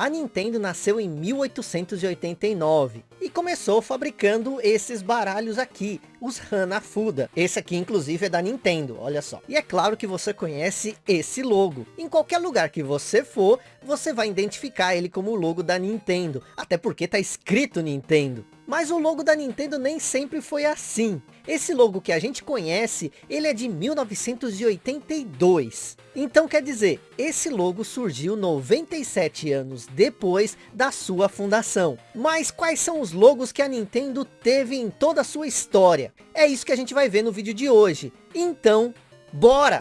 A Nintendo nasceu em 1889 e começou fabricando esses baralhos aqui, os Hanafuda. Esse aqui inclusive é da Nintendo, olha só. E é claro que você conhece esse logo. Em qualquer lugar que você for, você vai identificar ele como o logo da Nintendo. Até porque está escrito Nintendo. Mas o logo da Nintendo nem sempre foi assim. Esse logo que a gente conhece, ele é de 1982. Então quer dizer, esse logo surgiu 97 anos depois da sua fundação. Mas quais são os logos que a Nintendo teve em toda a sua história? É isso que a gente vai ver no vídeo de hoje. Então, bora!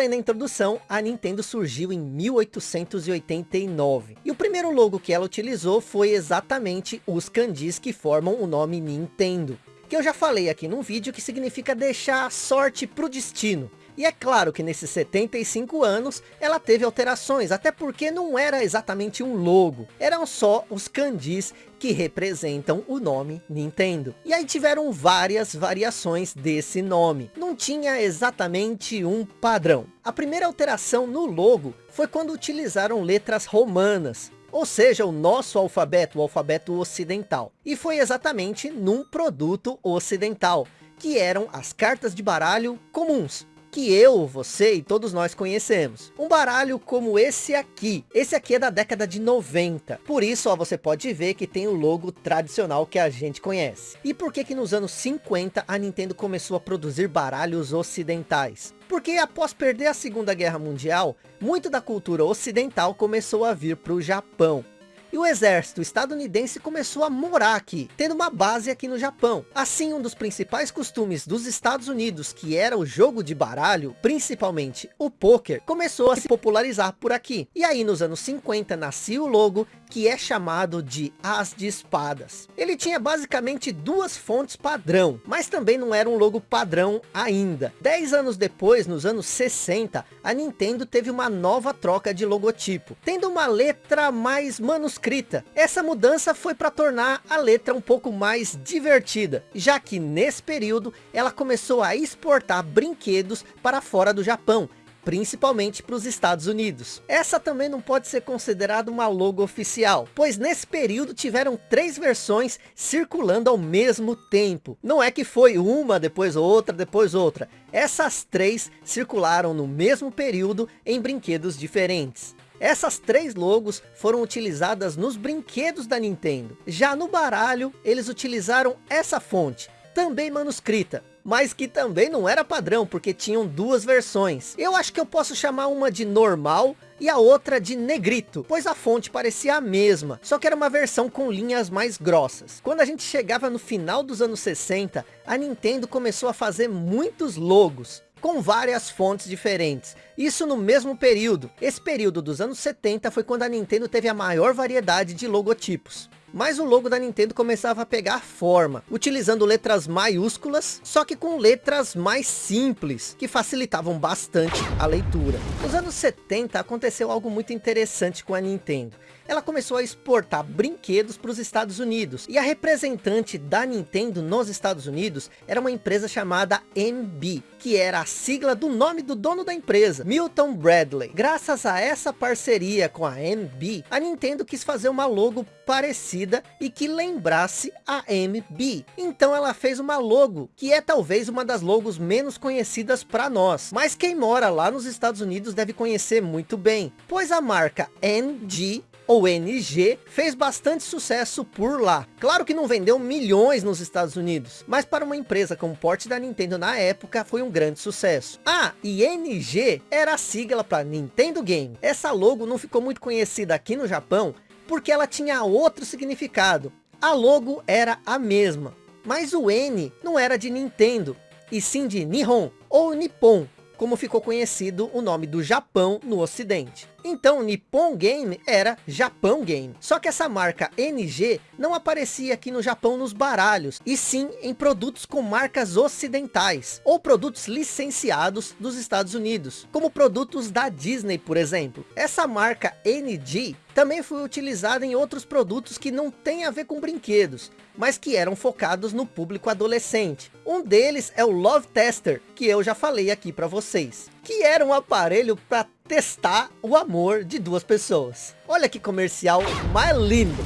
Falei na introdução, a Nintendo surgiu em 1889. E o primeiro logo que ela utilizou foi exatamente os kanjis que formam o nome Nintendo. Que eu já falei aqui num vídeo que significa deixar a sorte para o destino. E é claro que nesses 75 anos ela teve alterações, até porque não era exatamente um logo, eram só os kanjis que representam o nome Nintendo. E aí tiveram várias variações desse nome, não tinha exatamente um padrão. A primeira alteração no logo foi quando utilizaram letras romanas, ou seja, o nosso alfabeto, o alfabeto ocidental. E foi exatamente num produto ocidental, que eram as cartas de baralho comuns que eu, você e todos nós conhecemos. Um baralho como esse aqui. Esse aqui é da década de 90. Por isso, ó, você pode ver que tem o logo tradicional que a gente conhece. E por que que nos anos 50 a Nintendo começou a produzir baralhos ocidentais? Porque após perder a Segunda Guerra Mundial, muito da cultura ocidental começou a vir para o Japão e o exército estadunidense começou a morar aqui, tendo uma base aqui no Japão. Assim, um dos principais costumes dos Estados Unidos, que era o jogo de baralho, principalmente o poker, começou a se popularizar por aqui. E aí, nos anos 50, nascia o logo que é chamado de As de Espadas. Ele tinha basicamente duas fontes padrão, mas também não era um logo padrão ainda. Dez anos depois, nos anos 60, a Nintendo teve uma nova troca de logotipo, tendo uma letra mais manuscrita. Essa mudança foi para tornar a letra um pouco mais divertida, já que nesse período ela começou a exportar brinquedos para fora do Japão, principalmente para os Estados Unidos. Essa também não pode ser considerada uma logo oficial, pois nesse período tiveram três versões circulando ao mesmo tempo. Não é que foi uma, depois outra, depois outra. Essas três circularam no mesmo período em brinquedos diferentes. Essas três logos foram utilizadas nos brinquedos da Nintendo. Já no baralho, eles utilizaram essa fonte, também manuscrita, mas que também não era padrão, porque tinham duas versões. Eu acho que eu posso chamar uma de normal e a outra de negrito, pois a fonte parecia a mesma, só que era uma versão com linhas mais grossas. Quando a gente chegava no final dos anos 60, a Nintendo começou a fazer muitos logos, com várias fontes diferentes. Isso no mesmo período. Esse período dos anos 70 foi quando a Nintendo teve a maior variedade de logotipos mas o logo da Nintendo começava a pegar forma, utilizando letras maiúsculas, só que com letras mais simples, que facilitavam bastante a leitura. Nos anos 70 aconteceu algo muito interessante com a Nintendo ela começou a exportar brinquedos para os Estados Unidos. E a representante da Nintendo nos Estados Unidos era uma empresa chamada MB, que era a sigla do nome do dono da empresa, Milton Bradley. Graças a essa parceria com a MB, a Nintendo quis fazer uma logo parecida e que lembrasse a MB. Então ela fez uma logo, que é talvez uma das logos menos conhecidas para nós. Mas quem mora lá nos Estados Unidos deve conhecer muito bem, pois a marca NG ou NG, fez bastante sucesso por lá. Claro que não vendeu milhões nos Estados Unidos, mas para uma empresa com porte da Nintendo na época, foi um grande sucesso. Ah, e NG era a sigla para Nintendo Game. Essa logo não ficou muito conhecida aqui no Japão, porque ela tinha outro significado. A logo era a mesma, mas o N não era de Nintendo, e sim de Nihon, ou Nippon, como ficou conhecido o nome do Japão no ocidente. Então Nippon Game era Japão Game. Só que essa marca NG não aparecia aqui no Japão nos baralhos, e sim em produtos com marcas ocidentais, ou produtos licenciados dos Estados Unidos, como produtos da Disney, por exemplo. Essa marca NG também foi utilizada em outros produtos que não tem a ver com brinquedos, mas que eram focados no público adolescente. Um deles é o Love Tester, que eu já falei aqui para vocês, que era um aparelho para testar o amor de duas pessoas. Olha que comercial mais lindo!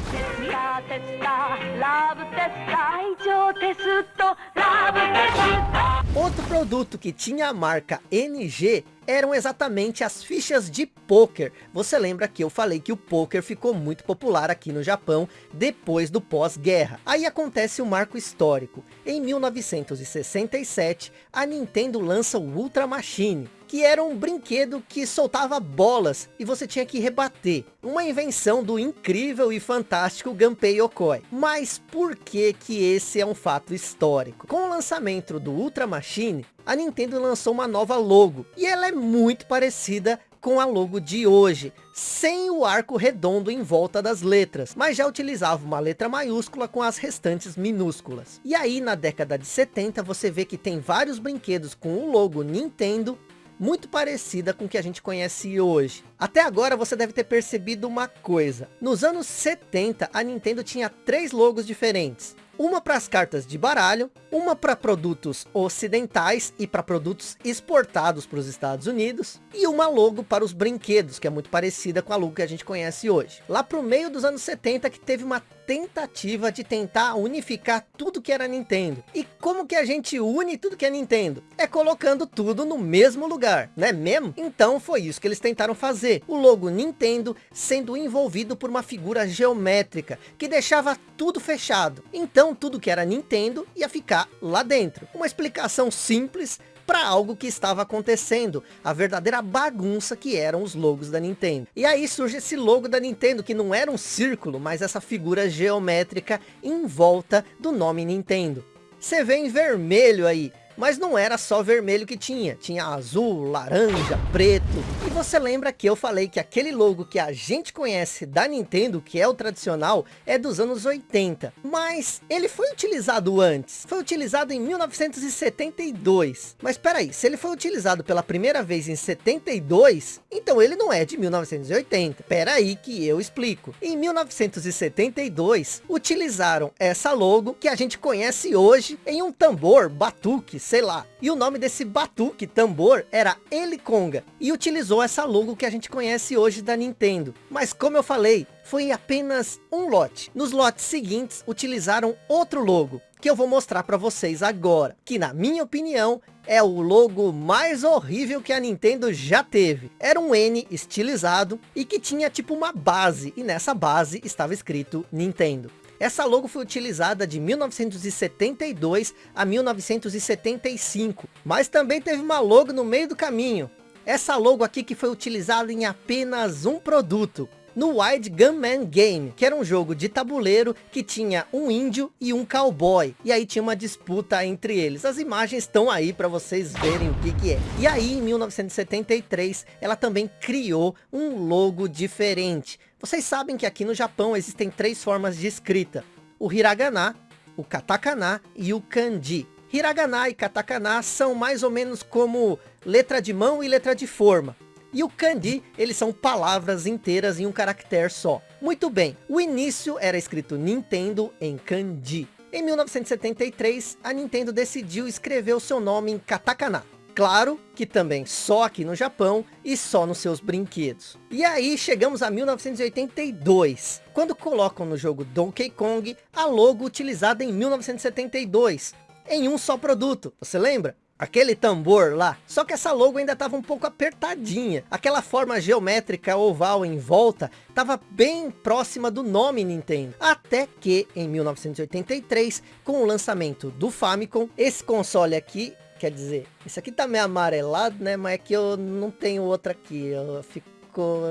Outro produto que tinha a marca NG eram exatamente as fichas de poker. Você lembra que eu falei que o poker ficou muito popular aqui no Japão depois do pós-guerra. Aí acontece o um marco histórico. Em 1967, a Nintendo lança o Ultra Machine, que era um brinquedo que soltava bolas e você tinha que rebater. Uma invenção do incrível e fantástico Gunpei Yokoi. Mas por que que esse é um fato histórico? Com o lançamento do Ultra Machine, a Nintendo lançou uma nova logo. E ela é muito parecida com a logo de hoje, sem o arco redondo em volta das letras, mas já utilizava uma letra maiúscula com as restantes minúsculas. E aí na década de 70 você vê que tem vários brinquedos com o logo Nintendo, muito parecida com o que a gente conhece hoje. Até agora você deve ter percebido uma coisa. Nos anos 70 a Nintendo tinha três logos diferentes uma para as cartas de baralho, uma para produtos ocidentais e para produtos exportados para os Estados Unidos, e uma logo para os brinquedos, que é muito parecida com a logo que a gente conhece hoje. Lá para o meio dos anos 70 que teve uma tentativa de tentar unificar tudo que era Nintendo. E como que a gente une tudo que é Nintendo? É colocando tudo no mesmo lugar, né mesmo? Então foi isso que eles tentaram fazer. O logo Nintendo sendo envolvido por uma figura geométrica, que deixava tudo fechado. Então tudo que era Nintendo ia ficar lá dentro. Uma explicação simples, para algo que estava acontecendo, a verdadeira bagunça que eram os logos da Nintendo. E aí surge esse logo da Nintendo, que não era um círculo, mas essa figura geométrica em volta do nome Nintendo. Você vê em vermelho aí, mas não era só vermelho que tinha, tinha azul, laranja, preto. E você lembra que eu falei que aquele logo que a gente conhece da Nintendo, que é o tradicional, é dos anos 80. Mas ele foi utilizado antes, foi utilizado em 1972. Mas peraí, se ele foi utilizado pela primeira vez em 72, então ele não é de 1980. Peraí que eu explico. Em 1972, utilizaram essa logo que a gente conhece hoje em um tambor, batuque, sei lá. E o nome desse batuque, tambor, era Eliconga. E utilizou essa logo que a gente conhece hoje da Nintendo. Mas como eu falei, foi apenas um lote. Nos lotes seguintes, utilizaram outro logo, que eu vou mostrar para vocês agora. Que na minha opinião, é o logo mais horrível que a Nintendo já teve. Era um N estilizado e que tinha tipo uma base. E nessa base estava escrito Nintendo. Essa logo foi utilizada de 1972 a 1975, mas também teve uma logo no meio do caminho. Essa logo aqui que foi utilizada em apenas um produto, no Wide Gunman Game, que era um jogo de tabuleiro que tinha um índio e um cowboy. E aí tinha uma disputa entre eles. As imagens estão aí para vocês verem o que que é. E aí em 1973 ela também criou um logo diferente. Vocês sabem que aqui no Japão existem três formas de escrita. O hiragana, o katakana e o kanji. Hiragana e katakana são mais ou menos como letra de mão e letra de forma. E o kanji, eles são palavras inteiras em um caractere só. Muito bem, o início era escrito Nintendo em kanji. Em 1973, a Nintendo decidiu escrever o seu nome em katakana. Claro que também só aqui no Japão e só nos seus brinquedos. E aí chegamos a 1982, quando colocam no jogo Donkey Kong a logo utilizada em 1972, em um só produto, você lembra? Aquele tambor lá. Só que essa logo ainda estava um pouco apertadinha. Aquela forma geométrica oval em volta estava bem próxima do nome Nintendo. Até que em 1983, com o lançamento do Famicom, esse console aqui, quer dizer, esse aqui tá meio amarelado, né? Mas é que eu não tenho outra aqui. Eu fico,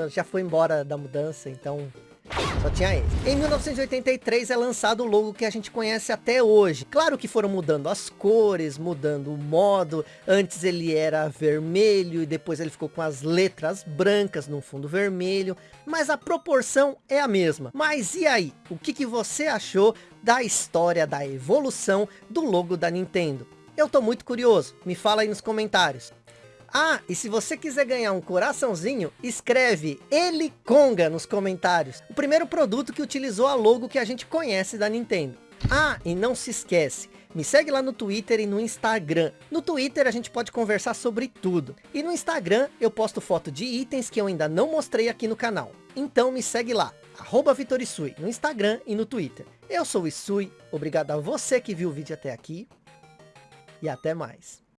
já foi embora da mudança, então Só tinha esse. Em 1983 é lançado o logo que a gente conhece até hoje. Claro que foram mudando as cores, mudando o modo. Antes ele era vermelho e depois ele ficou com as letras brancas no fundo vermelho. Mas a proporção é a mesma. Mas e aí? O que, que você achou da história da evolução do logo da Nintendo? Eu tô muito curioso. Me fala aí nos comentários. Ah, e se você quiser ganhar um coraçãozinho, escreve Ele Conga nos comentários. O primeiro produto que utilizou a logo que a gente conhece da Nintendo. Ah, e não se esquece, me segue lá no Twitter e no Instagram. No Twitter a gente pode conversar sobre tudo. E no Instagram eu posto foto de itens que eu ainda não mostrei aqui no canal. Então me segue lá, arroba Vitorisui, no Instagram e no Twitter. Eu sou o Isui, obrigado a você que viu o vídeo até aqui. E até mais.